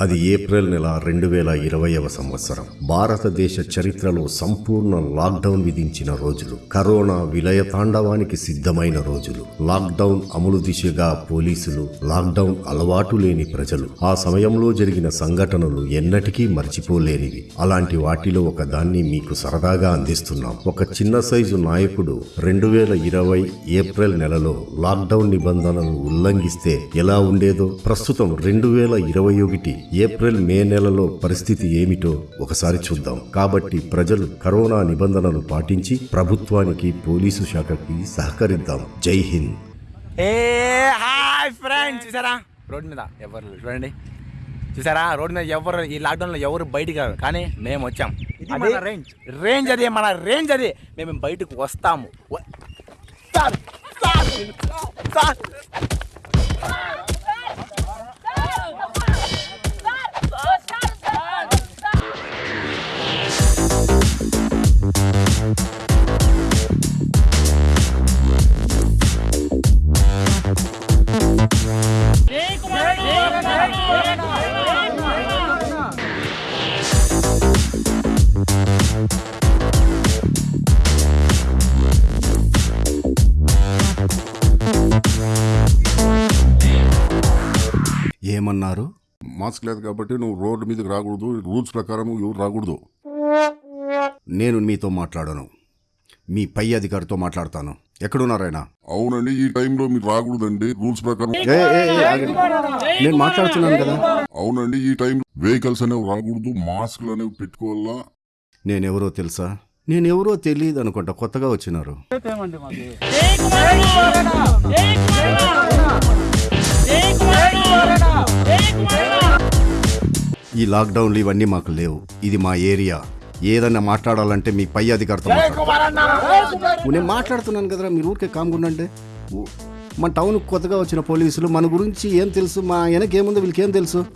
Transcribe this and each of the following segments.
అది ఏప్రిల్ నెల రెండు వేల ఇరవైవ సంవత్సరం. భారతదేశ చరిత్రలో సంపూర్ణ లాక్డౌన్ విధించిన రోజులు. కరోనా విలయ తాండవానికి సిద్ధమైన రోజులు. లాక్డౌన్ అమలు దిశగా పోలీసులు లాక్డౌన్ అలవాటు లేని ప్రజలు. ఆ సమయంలో జరిగిన సంఘటనలు ఎన్నటికీ మర్చిపోలేనివి. అలాంటి వాటిలో ఒక దాన్ని మీకు సరదాగా అందిస్తున్నాం. ఒక చిన్న సైజు నాయకుడు రెండు వేల ఇరవై ఏప్రిల్ నెలలో లాక్డౌన్ నిబంధనలు ఉల్లంఘిస్తే ఎలా ఉండేదో ప్రస్తుతం రెండు వేల ఇరవై ఒకటి ఏప్రిల్ మే నెలలో పరిస్థితి ఏమిటో ఒకసారి చూద్దాం. కాబట్టి ప్రజలు కరోనా నిబంధనలు పాటించి ప్రభుత్వానికి పోలీసు శాఖకి సహకరిద్దాం. జై హింద్. ఏ హాయ్ ఫ్రెండ్స్. చూసారా? రోడ్ మీద ఎవరు. చూడండి. చూసారా? రోడ్ మీద ఎవరు ఈ లాక్డౌన్లో ఎవరు బయటికి రారు. కానీ మేము వచ్చాం. అది రేంజ్ రేంజ్ అది మన రేంజ్ అది. మేము బయటకు వస్తాము. వ- సార్, సార్, సార్. ఏమన్నారు? మాస్క్ లేదు కాబట్టి నువ్వు రోడ్డు మీదకి రాకూడదు రూల్స్ ప్రకారం ఎవరు రాకూడదు. నేను మీతో మాట్లాడను. మీ పై అధికారితో మాట్లాడతాను. ఎక్కడున్నారాయన అవునండి ఈ టైంలో మీరు రాకూడదండి రూల్స్ ప్రకారం. నేను మాట్లాడుతున్నాను కదా. అవునండి ఈ టైం వెహికల్స్ అనేవి రాకూడదు మాస్క్లు అనేవి పెట్టుకోవాలా? నేనెవరో తెలుసా? నేనెవరో తెలియదు అనుకుంటా కొత్తగా వచ్చినారు. ఈ లాక్డౌన్లు ఇవన్నీ మాకు లేవు. ఇది మా ఏరియా. ఏదన్నా మాట్లాడాలంటే మీ పై అధికారితో మాట్లాడాలి. నేను మాట్లాడుతున్నాను కదరా మీరు ఊరికే కామ్గుండండి. మన టౌన్ కొత్తగా వచ్చిన పోలీసులు మన గురించి ఏం తెలుసు? మా వెనక ఏముందో వీళ్ళకి ఏం తెలుసు?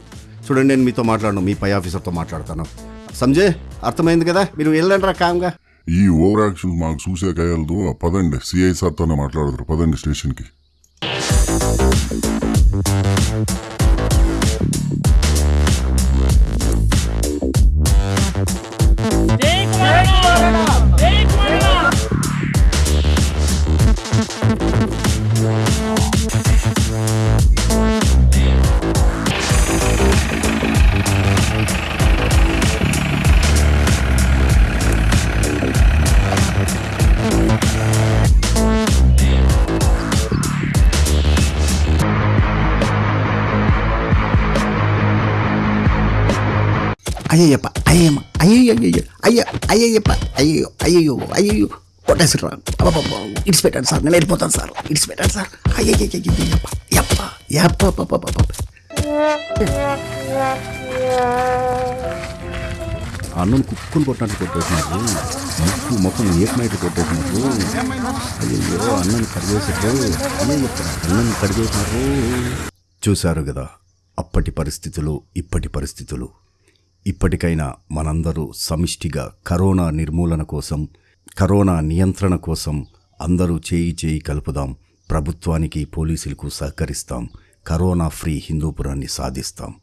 చూడండి నేను మీతో మాట్లాడను మీ పై ఆఫీసర్తో మాట్లాడతాను. సంజయ్ అర్థమైంది కదా? మీరు వెళ్ళండి రా కామ్గా. ఈ ఓవర్ యాక్షన్ మాకు చూసే కయ్యలదు పదండి సిఐ సార్తోనే మాట్లాడతారు పదండి స్టేషన్కి. అయ్యయ్యప్ప అయ్యమ్మ అయ్యయ్య అయ్య అయ్యయ్యప్ప అయ్యో అయ్యయ్యో అయ్యయ్యో. కొట్టేసారు ఇడిచి పెట్టండి సార్ నేను వెళ్ళిపోతాను సార్ ఇడిచి పెట్టండి సార్. అయ్యయ్యప్ప యప్ప యప్ప అన్నం కుక్కులు కొట్టినట్టు కొట్టేసినారు ముక్కు ముఖం ఏకమైతే కొట్టేసినారు అయ్యో అన్నం కడిగేసారు అయ్యో అన్నం కడిగేసినారు చూశారు కదా అప్పటి పరిస్థితులు ఇప్పటి పరిస్థితులు. ఇప్పటికైనా మనందరూ సమిష్టిగా కరోనా నిర్మూలన కోసం కరోనా నియంత్రణ కోసం అందరూ చేయి చేయి కలుపుదాం. ప్రభుత్వానికి పోలీసులకు సహకరిస్తాం. కరోనా ఫ్రీ హిందూపురాన్ని సాధిస్తాం.